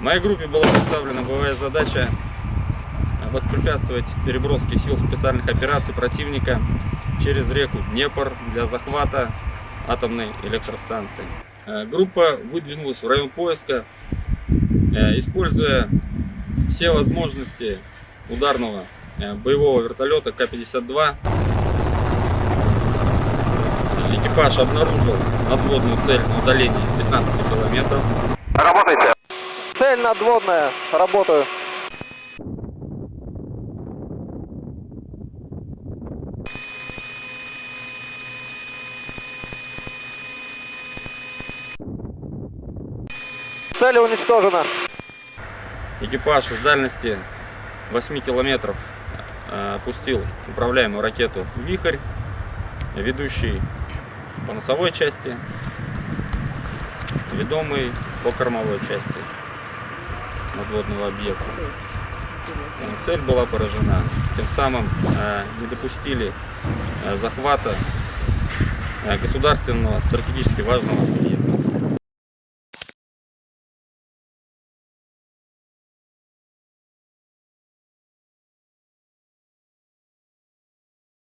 Моей группе была поставлена боевая задача воспрепятствовать переброске сил специальных операций противника через реку Днепр для захвата атомной электростанции. Э, Группа выдвинулась в район поиска, э, используя все возможности ударного э, боевого вертолета К-52. Экипаж обнаружил надводную цель на удалении 15 километров. Работайте. Цель надводная. Работаю. Цель уничтожена. Экипаж из дальности 8 километров э, опустил управляемую ракету «Вихрь», ведущий по носовой части, ведомый по кормовой части надводного объекта. Э, Цель была поражена. Тем самым э, не допустили э, захвата государственного стратегически важного объекта.